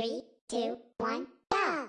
Three, two, one, go!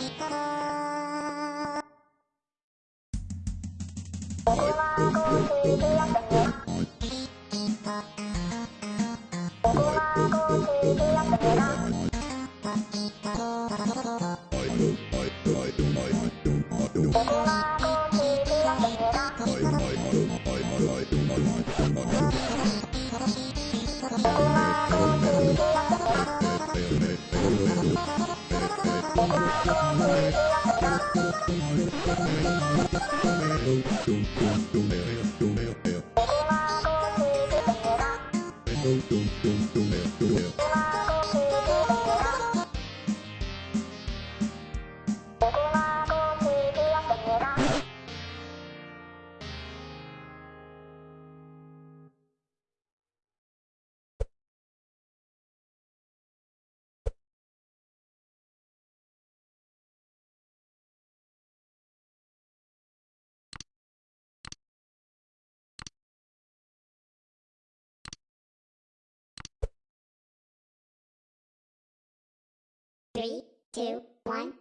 I Don't, don't, don't, don't, don't, don't. Three, two, one.